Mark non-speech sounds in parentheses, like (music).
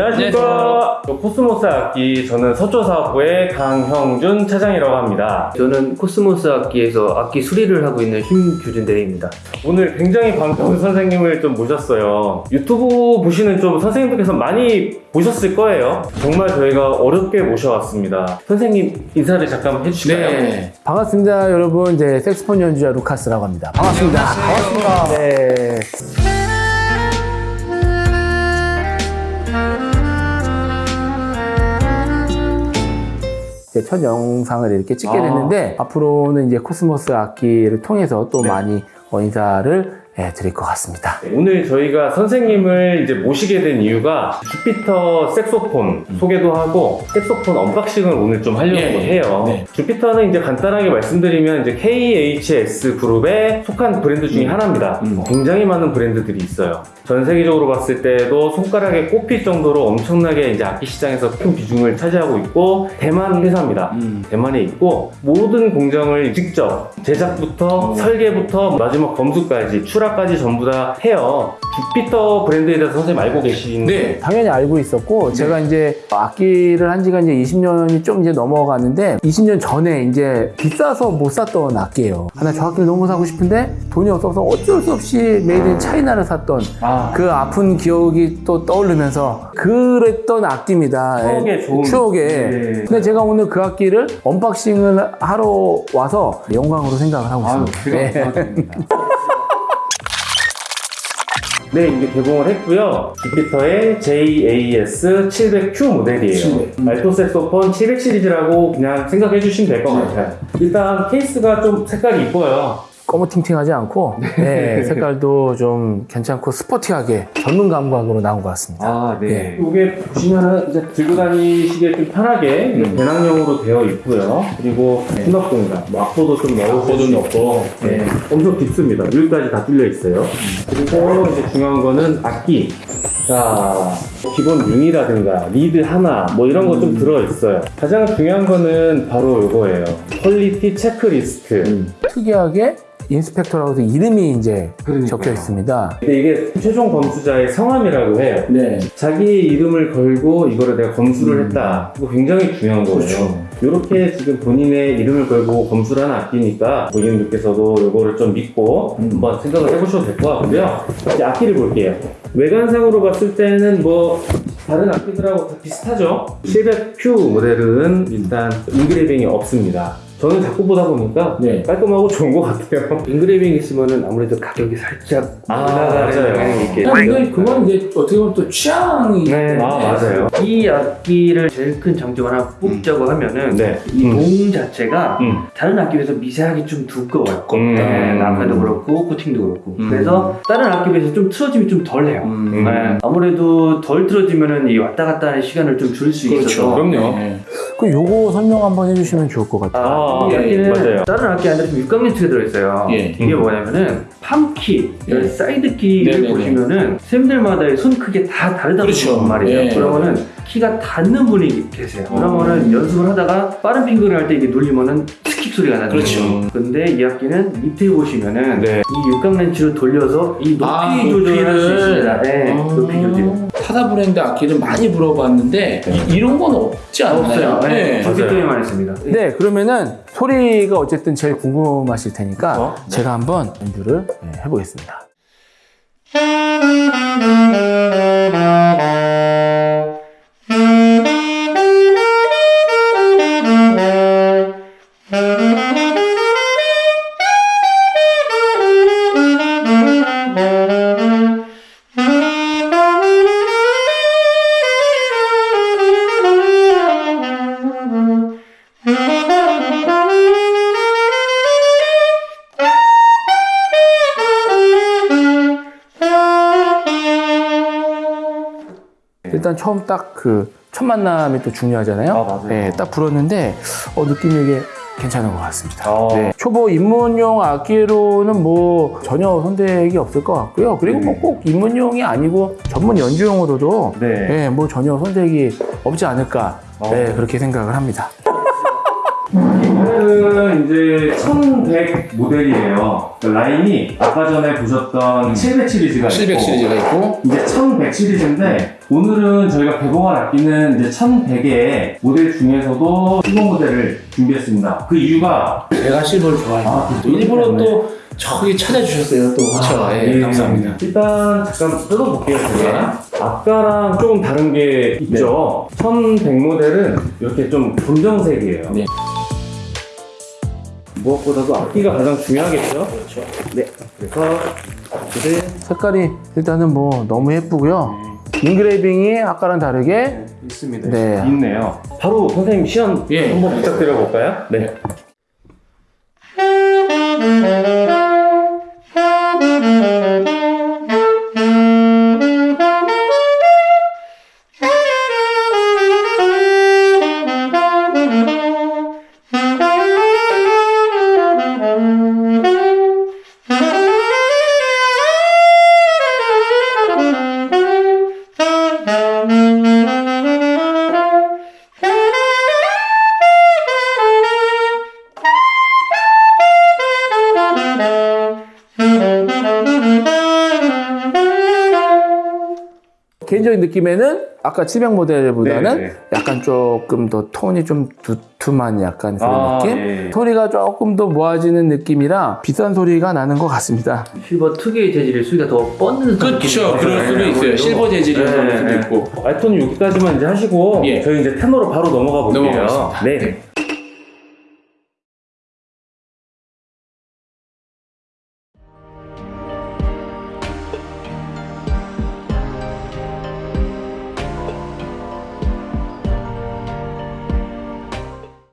안녕하십니까. 코스모스 악기 저는 서초사업부의 강형준 차장이라고 합니다. 저는 코스모스 악기에서 악기 수리를 하고 있는 심규준 대리입니다. 오늘 굉장히 반가운 (laughs) 선생님을 좀 모셨어요. 유튜브 보시는 좀 선생님들께서 많이 보셨을 거예요. 정말 저희가 어렵게 모셔왔습니다. 선생님 인사를 잠깐 해주실까요? 네. 반갑습니다, 여러분. 이제 색소폰 연주자 루카스라고 합니다. 반갑습니다. 반갑습니다. 네. 첫 영상을 이렇게 찍게 아. 됐는데 앞으로는 이제 코스모스 악기를 통해서 또 많이 어, 인사를 예, 드릴 것 같습니다. 오늘 저희가 선생님을 이제 모시게 된 이유가 주피터 색소폰 소개도 하고 색소폰 unboxing을 오늘 좀 하려고 예, 해요. 네. 주피터는 이제 간단하게 말씀드리면 이제 KHS 그룹에 속한 브랜드 중에 하나입니다. 음. 굉장히 많은 브랜드들이 있어요. 전 세계적으로 봤을 때도 손가락에 꼽힐 정도로 엄청나게 이제 악기 시장에서 큰 비중을 차지하고 있고 대만 회사입니다. 음. 대만에 있고 모든 공정을 직접 제작부터 설계부터 마지막 검수까지 출하 까지 전부 다 해요. 주피터 브랜드에 대해서 선생님 알고 계신 네, 당연히 알고 있었고 제가 이제 악기를 한 지가 이제 20년이 좀 이제 넘어가는데 20년 전에 이제 비싸서 못 샀던 악기예요. 하나 저 악기를 너무 사고 싶은데 돈이 없어서 어쩔 수 없이 made in China를 샀던 아, 그 아픈 기억이 또 떠오르면서 그랬던 악기입니다. 추억에 예, 좋은 추억에. 네. 근데 제가 오늘 그 악기를 unboxing을 하러 와서 영광으로 생각을 하고 있습니다. 제가 네. (laughs) 네, 이게 개봉을 했고요. 주피터의 JAS 700Q 모델이에요. 700. 알토 색소폰 700 시리즈라고 그냥 생각해 주시면 될 것 같아요. 일단 케이스가 좀 색깔이 이뻐요. 꺼무팅팅하지 않고 네, 색깔도 좀 괜찮고 스포티하게 전문 감각으로 나온 것 같습니다. 아, 네. 이게 보시면은 이제 들고 다니시기에 좀 편하게 음. 배낭용으로 되어 있고요. 그리고 수납 공간, 뭐 악보도 좀 넣으실 수 있고, 네. 엄청 깊습니다. 여기까지 다 뚫려 있어요. 그리고 이제 중요한 거는 악기. 자, 기본 융이라든가 리드 하나 뭐 이런 거좀 들어 있어요. 가장 중요한 거는 바로 이거예요. quality checklist. 특이하게 inspector라고 해서 이름이 이제 그러니까요. 적혀 있습니다. 근데 이게 최종 검수자의 성함이라고 해요. 네. 자기 이름을 걸고 이거를 내가 검수를 음. 했다. 이거 굉장히 중요한 거예요. 그렇죠. 이렇게 지금 본인의 이름을 걸고 검수를 한 악기니까 고객님께서도 이거를 좀 믿고 음. 한번 생각을 해보셔도 될 것 같고요. 이제 악기를 볼게요. 외관상으로 봤을 때는 뭐 다른 악기들하고 다 비슷하죠. 700Q 모델은 일단 engraving이 없습니다. 저는 자꾸 보다 보니까 네. 깔끔하고 좋은 것 같아요. (laughs) engraving 있으면은 아무래도 가격이 살짝 아, 올라가는 맞아요. 있게 근데 그건 이제 어떻게 보면 또 취향이 네. 아 맞아요. 이 악기를 제일 큰 장점 하나 뽑자고 하면은 네. 이 음. 동 자체가 음. 다른 악기에 비해서 미세하게 좀 두꺼워요. 음. 네, 나무에도 그렇고 코팅도 그렇고. 음. 그래서 다른 악기에 비해서 좀 틀어짐이 좀 덜해요. 음. 네, 아무래도 덜 틀어지면은 이 왔다 갔다 하는 시간을 좀 줄수 그렇죠. 있어서 그럼요. 네. 그 요거 설명 한번 해주시면 좋을 것 같아요. 아, 이 아, 악기는 맞아요. 다른 악기 안에 좀 육각렌치가 들어있어요. 예. 이게 뭐냐면은 palm key, 예. side key를 네네네. 보시면 은 쌤들마다의 손 크기 다 다르다고 그렇죠. 말이에요. 예. 그러면은 키가 닿는 분이 계세요. 그러면은 연습을 하다가 빠른 finger를 할 때 이게 눌리면은 삑 소리가 나죠. 그렇죠. 근데 이 악기는 밑에 보시면은 네. 이 육각 렌치로 돌려서 이 높이 아, 조절을 할 수. 있습니다. 네, 아. 높이 조절. 타다 브랜드 악기를 많이 물어봤는데 이, 런건 없지 않나요? 없어요. 네, 맞아요. 저기에만 있습니다. 네, 그러면은 소리가 어쨌든 제일 궁금하실 테니까 어? 제가 한번 연주를 네, 해보겠습니다. Thank you. 일단 처음 딱 그 첫 만남이 또 중요하잖아요. 아, 맞아요. 네, 딱 불었는데 어, 느낌이 이게 괜찮은 것 같습니다. 아. 네, 초보 입문용 악기로는 뭐 전혀 손색이 없을 것 같고요. 그리고 뭐꼭 입문용이 아니고 전문 연주용으로도 네. 네, 뭐 전혀 손색이 없지 않을까 어. 네, 그렇게 생각을 합니다. (laughs) 이거는 이제 1100 모델이에요. 그 라인이 아까 전에 보셨던 700 시리즈가 700 있고 시리즈가 있고 이제 1100 시리즈인데 오늘은 저희가 개봉할 악기는 이제 1100의 모델 중에서도 실버 모델을 준비했습니다. 그 이유가 제가 실버를 좋아해요. 아, 또 일부러. 또 저기 찾아주셨어요. 또 그쵸? 아, 예, 예, 감사합니다. 일단 잠깐 뜯어볼게요. 제가. 아까랑 조금 다른 게 있죠. 1100 모델은 이렇게 좀 검정색이에요. 네. 무엇보다도 악기가 가장 중요하겠죠? 그렇죠. 네. 그래서 색깔이 일단은 뭐 너무 예쁘고요. 인그레이빙이 아까랑 다르게 있습니다. 네. 있네요. 바로 선생님 시연 예. 한번 부탁드려 볼까요? 네. 개인적인 느낌에는 아까 700 모델보다는 네, 네. 약간 조금 더 톤이 좀 두툼한 약간 그런 아, 느낌? 예. 소리가 조금 더 모아지는 느낌이라 비싼 소리가 나는 것 같습니다. 실버 특유의 재질의 수위가 더 뻗는 그렇죠. 느낌이 그럴 수도 있어요. 있어요. 실버 재질이어서 네, 그럴 수도 네. 있고. 알톤은 여기까지만 이제 하시고 예. 저희 이제 테너로 바로 넘어가 볼게요. 넘어가겠습니다. 네.